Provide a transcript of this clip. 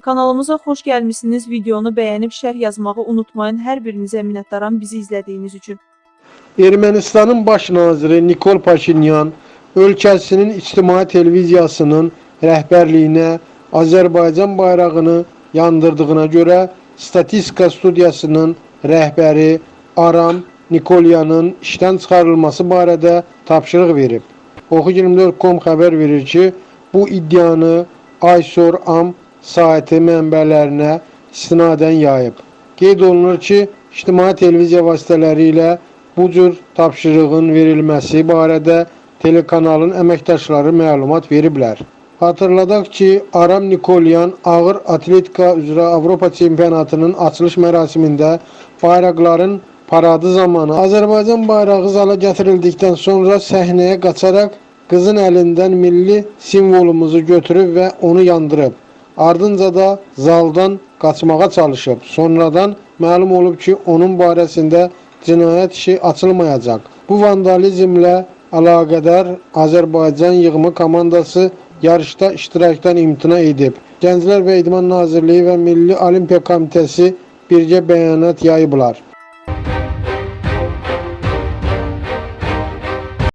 Kanalımıza xoş gəlmisiniz. Videonu bəyənib şərh yazmağı unutmayın. Hər birinizə minnətdaram bizi izlədiyiniz üçün. Ermənistanın baş naziri Nikol Paşinyan ölkəsinin ictimai televiziyasının rəhbərliyinə Azərbaycan bayrağını yandırdığına görə Statistika studiyasının rəhbəri Aram Nikolyanın işdən çıxarılması barədə tapşırıq verib. Oxu24.com xəbər verir ki, bu iddianı Aysor Am saiti mənbələrinə istinadən yayıb. Qeyd olunur ki, ictimai televiziya vasitələri ilə bu cür tapşırığın verilməsi barədə telekanalın əməkdaşları məlumat veriblər. Hatırladaq ki, Aram Nikolyan ağır atletika üzrə Avropa çempionatının açılış mərasimində bayraqların paradı zamanı Azərbaycan bayrağı zala gətirildikdən sonra səhnəyə qaçaraq qızın əlindən milli simvolumuzu götürüb və onu yandırıb. Ardınca da zaldan qaçmağa çalışıb. Sonradan məlum olub ki, onun barəsində cinayət işi açılmayacaq. Bu vandalizmlə əlaqədar Azərbaycan yığımı komandası yarışda iştirakdan imtina edib. Gənclər və İdman Nazirliyi və Milli Olimpiya Komitəsi birgə bəyanat yayıblar.